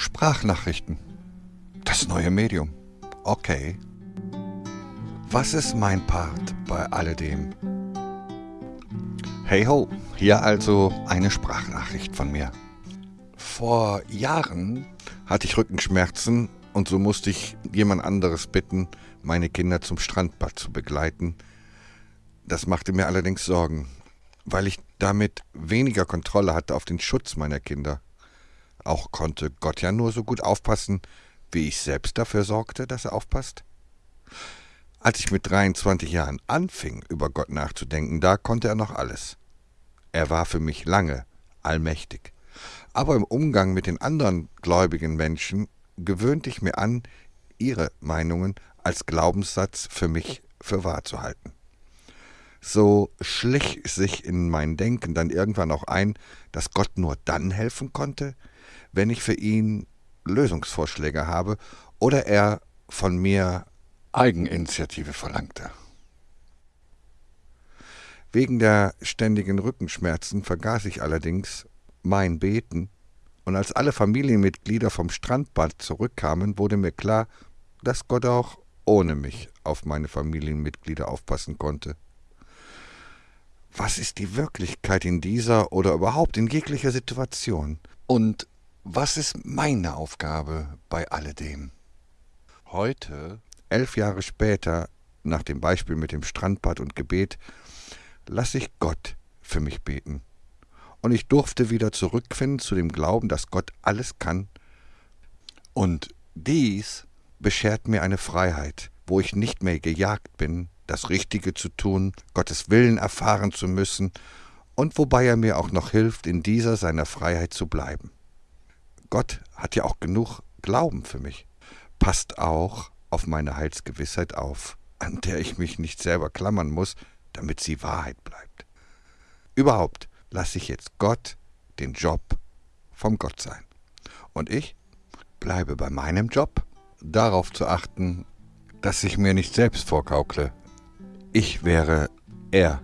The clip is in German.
Sprachnachrichten. Das neue Medium. Okay. Was ist mein Part bei alledem? Hey ho, hier also eine Sprachnachricht von mir. Vor Jahren hatte ich Rückenschmerzen und so musste ich jemand anderes bitten, meine Kinder zum Strandbad zu begleiten. Das machte mir allerdings Sorgen, weil ich damit weniger Kontrolle hatte auf den Schutz meiner Kinder. Auch konnte Gott ja nur so gut aufpassen, wie ich selbst dafür sorgte, dass er aufpasst. Als ich mit 23 Jahren anfing, über Gott nachzudenken, da konnte er noch alles. Er war für mich lange allmächtig. Aber im Umgang mit den anderen gläubigen Menschen gewöhnte ich mir an, ihre Meinungen als Glaubenssatz für mich für wahr zu halten. So schlich sich in mein Denken dann irgendwann auch ein, dass Gott nur dann helfen konnte, wenn ich für ihn Lösungsvorschläge habe oder er von mir Eigeninitiative verlangte. Wegen der ständigen Rückenschmerzen vergaß ich allerdings mein Beten, und als alle Familienmitglieder vom Strandbad zurückkamen, wurde mir klar, dass Gott auch ohne mich auf meine Familienmitglieder aufpassen konnte. Was ist die Wirklichkeit in dieser oder überhaupt in jeglicher Situation? Und was ist meine Aufgabe bei alledem? Heute, elf Jahre später, nach dem Beispiel mit dem Strandbad und Gebet, lasse ich Gott für mich beten. Und ich durfte wieder zurückfinden zu dem Glauben, dass Gott alles kann. Und dies beschert mir eine Freiheit, wo ich nicht mehr gejagt bin, das Richtige zu tun, Gottes Willen erfahren zu müssen und wobei er mir auch noch hilft, in dieser seiner Freiheit zu bleiben. Gott hat ja auch genug Glauben für mich. Passt auch auf meine Heilsgewissheit auf, an der ich mich nicht selber klammern muss, damit sie Wahrheit bleibt. Überhaupt lasse ich jetzt Gott den Job vom Gott sein. Und ich bleibe bei meinem Job, darauf zu achten, dass ich mir nicht selbst vorgaukle, ich wäre er